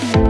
Bye.